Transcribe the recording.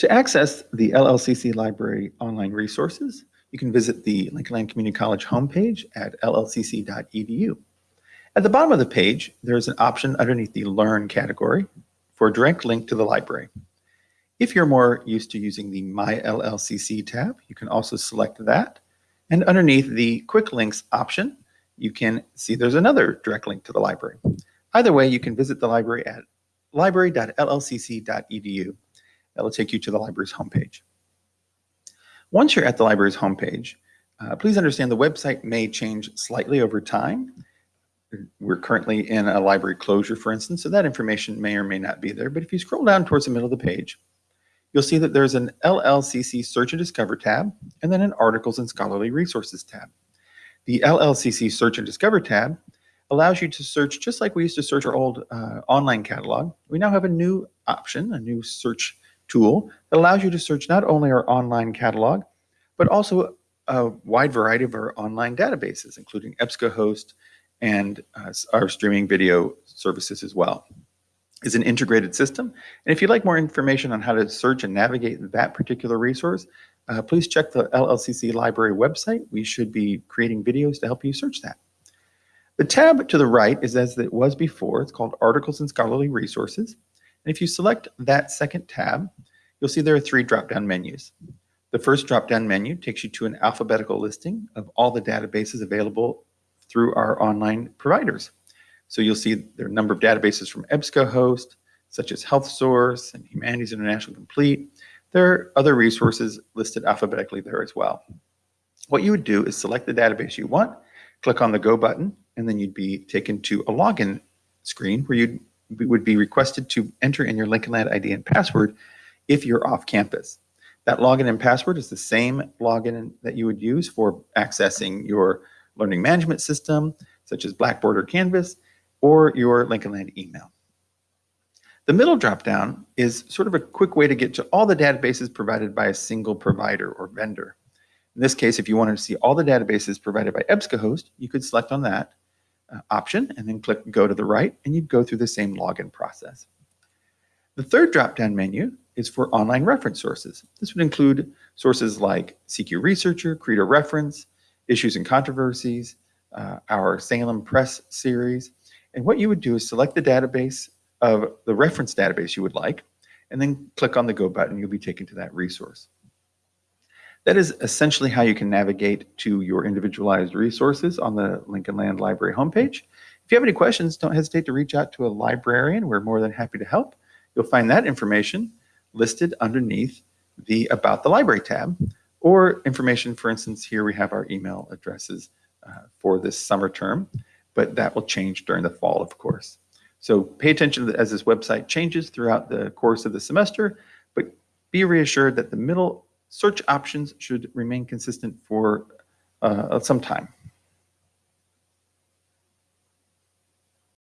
To access the LLCC Library online resources, you can visit the Lincoln Community College homepage at llcc.edu. At the bottom of the page, there's an option underneath the Learn category for a direct link to the library. If you're more used to using the My LLCC tab, you can also select that. And underneath the Quick Links option, you can see there's another direct link to the library. Either way, you can visit the library at library.llcc.edu. That will take you to the library's homepage. Once you're at the library's homepage, uh, please understand the website may change slightly over time. We're currently in a library closure, for instance, so that information may or may not be there. But if you scroll down towards the middle of the page, you'll see that there's an LLCC Search and Discover tab, and then an Articles and Scholarly Resources tab. The LLCC Search and Discover tab allows you to search just like we used to search our old uh, online catalog. We now have a new option, a new search tool that allows you to search not only our online catalog, but also a wide variety of our online databases, including EBSCOhost and uh, our streaming video services as well. It's an integrated system. And if you'd like more information on how to search and navigate that particular resource, uh, please check the LLCC library website. We should be creating videos to help you search that. The tab to the right is as it was before. It's called Articles and Scholarly Resources. And if you select that second tab, you'll see there are three drop-down menus. The first drop-down menu takes you to an alphabetical listing of all the databases available through our online providers. So you'll see there are a number of databases from EBSCOhost, such as HealthSource and Humanities International Complete. There are other resources listed alphabetically there as well. What you would do is select the database you want, click on the Go button, and then you'd be taken to a login screen where you would be requested to enter in your Lincoln Land ID and password if you're off campus. That login and password is the same login that you would use for accessing your learning management system, such as Blackboard or Canvas, or your Lincoln Land email. The middle dropdown is sort of a quick way to get to all the databases provided by a single provider or vendor. In this case, if you wanted to see all the databases provided by EBSCOhost, you could select on that option and then click go to the right and you'd go through the same login process. The third drop-down menu is for online reference sources. This would include sources like CQ Researcher, Credo Reference, Issues and Controversies, uh, our Salem Press series. And what you would do is select the database of the reference database you would like, and then click on the Go button, you'll be taken to that resource. That is essentially how you can navigate to your individualized resources on the Lincoln Land Library homepage. If you have any questions, don't hesitate to reach out to a librarian. We're more than happy to help. You'll find that information listed underneath the About the Library tab, or information, for instance, here we have our email addresses uh, for this summer term, but that will change during the fall, of course. So pay attention as this website changes throughout the course of the semester, but be reassured that the middle search options should remain consistent for uh, some time.